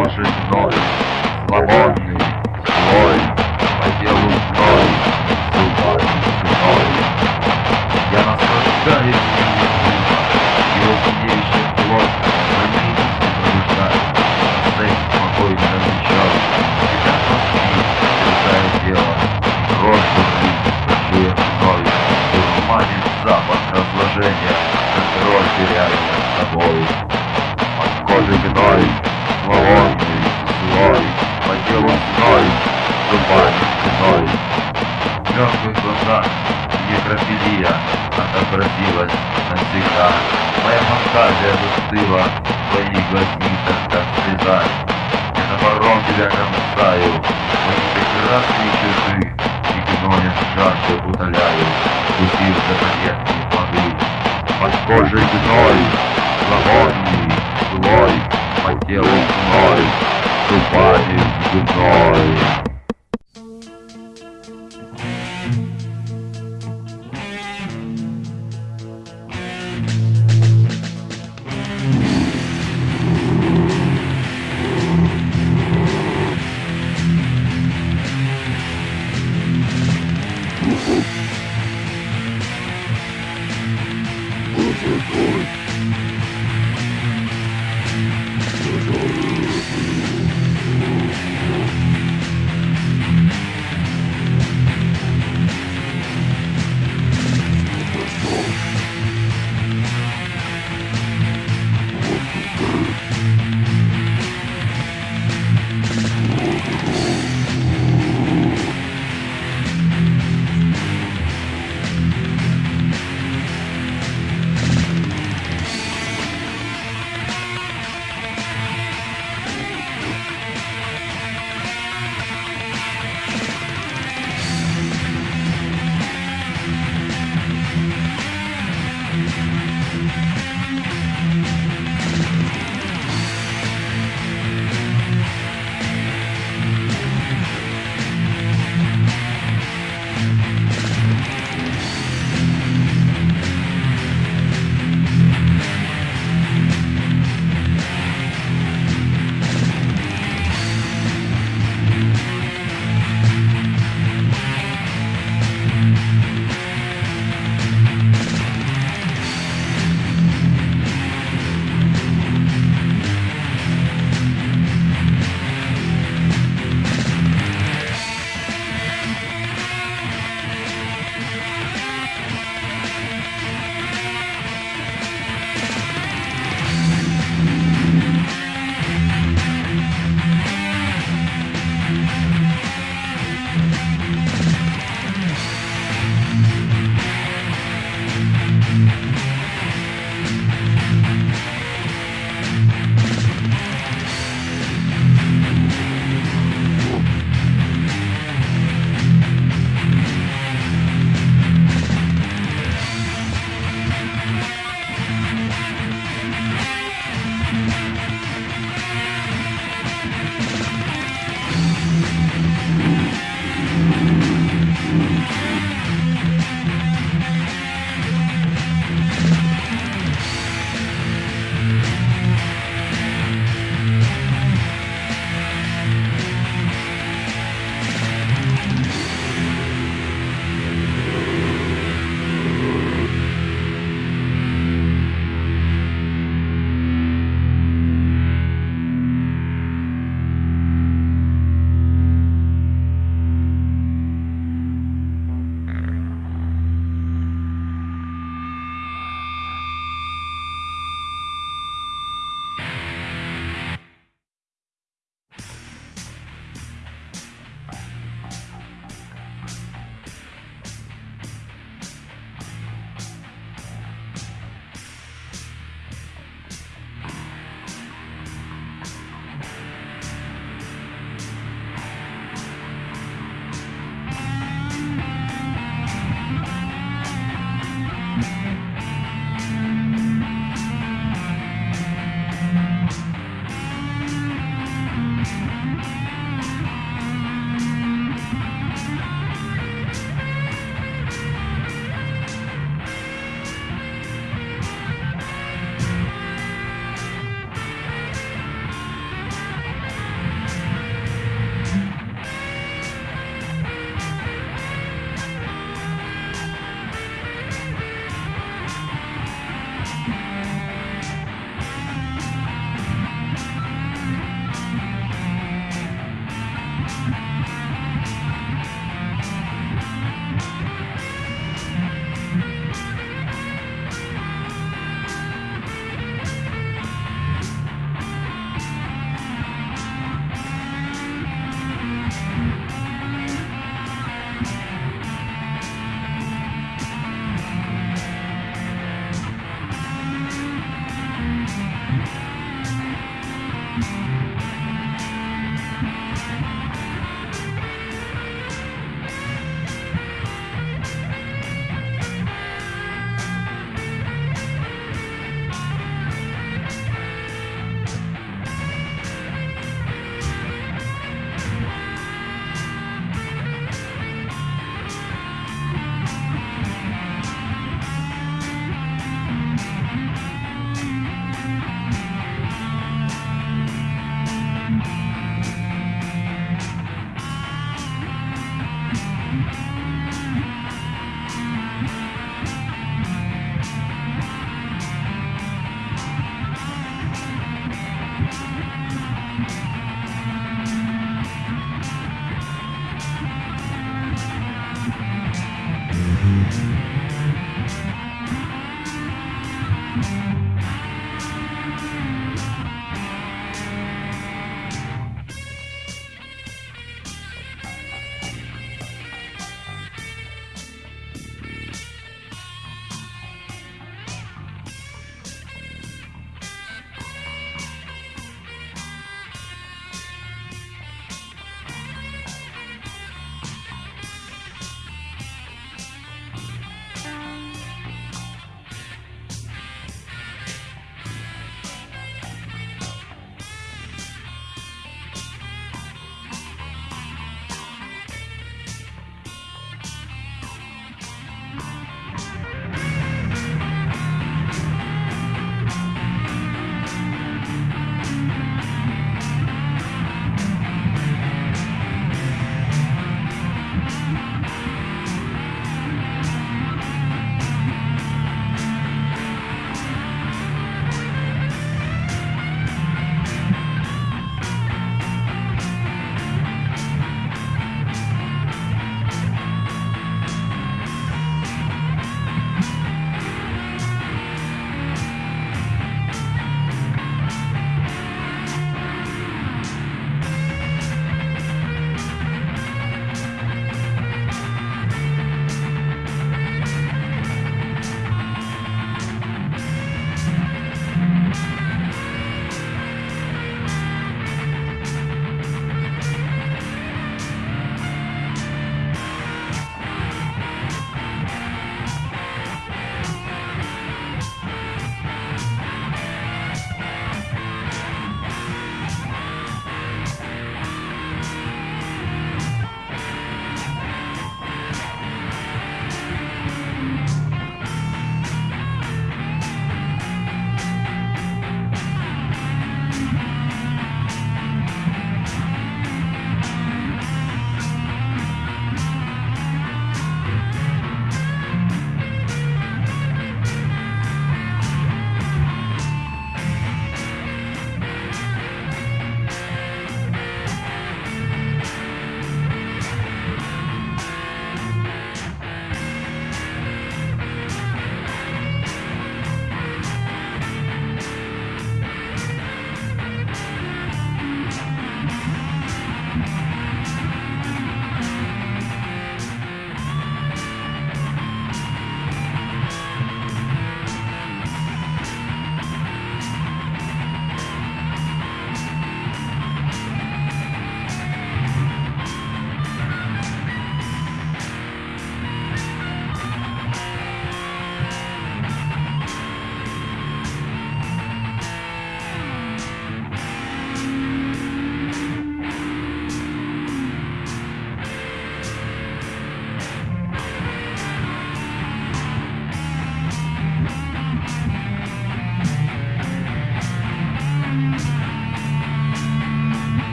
Você está. Agora. Глазах некрофилия отобразилась навсегда. Моя фантазия застыла в твоих глазницах, как слеза. Я топором тебя кромсаю, мои прекрасные черты, и гноем жажду утоляю, пустив за поверхность воды. Под кожей гной, зловонный, злой, по телу гной, зубами гной.